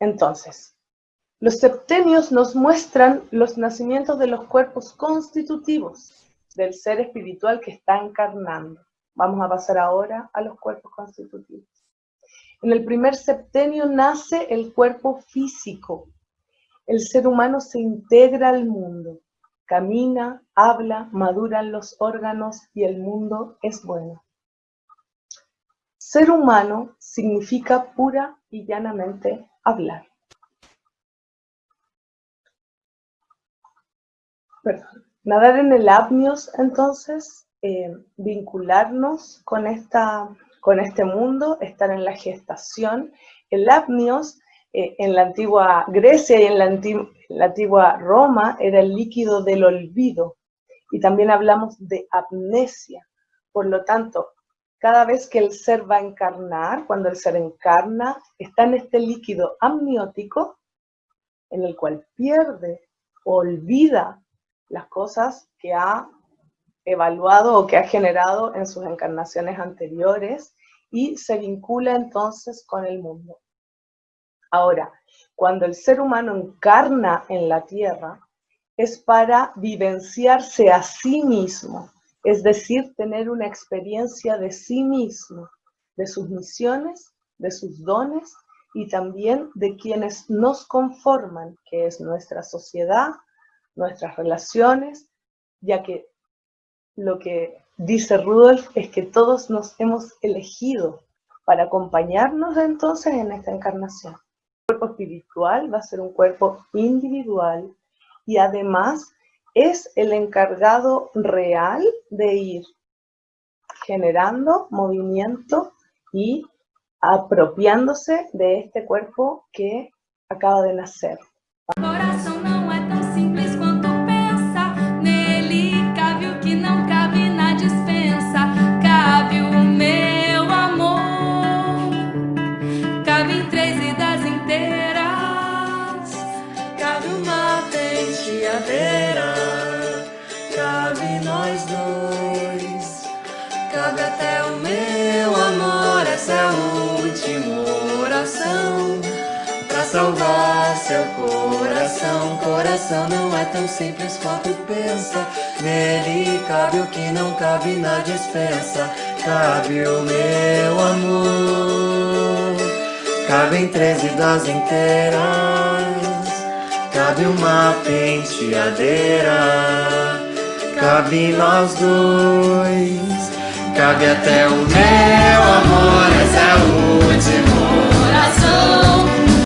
Entonces, los septenios nos muestran los nacimientos de los cuerpos constitutivos del ser espiritual que está encarnando. Vamos a pasar ahora a los cuerpos constitutivos. En el primer septenio nace el cuerpo físico. El ser humano se integra al mundo, camina, habla, maduran los órganos y el mundo es bueno. Ser humano significa pura y llanamente hablar. Nadar en el apnios, entonces, eh, vincularnos con, esta, con este mundo, estar en la gestación. El apnios, eh, en la antigua Grecia y en la, la antigua Roma, era el líquido del olvido. Y también hablamos de amnesia. Por lo tanto, cada vez que el ser va a encarnar, cuando el ser encarna, está en este líquido amniótico en el cual pierde olvida las cosas que ha evaluado o que ha generado en sus encarnaciones anteriores y se vincula entonces con el mundo. Ahora, cuando el ser humano encarna en la tierra, es para vivenciarse a sí mismo, es decir, tener una experiencia de sí mismo, de sus misiones, de sus dones y también de quienes nos conforman, que es nuestra sociedad, nuestras relaciones, ya que lo que dice Rudolf es que todos nos hemos elegido para acompañarnos entonces en esta encarnación. El cuerpo espiritual va a ser un cuerpo individual y además es el encargado real de ir generando movimiento y apropiándose de este cuerpo que acaba de nacer. Salvar seu coração Coração não é tão simples quanto pensa. Nele cabe o que não cabe na dispensa. Cabe o meu amor. Cabem treze das inteiras. Cabe uma penteadeira Cabe nós dois. Cabe até o meu amor Esse é o último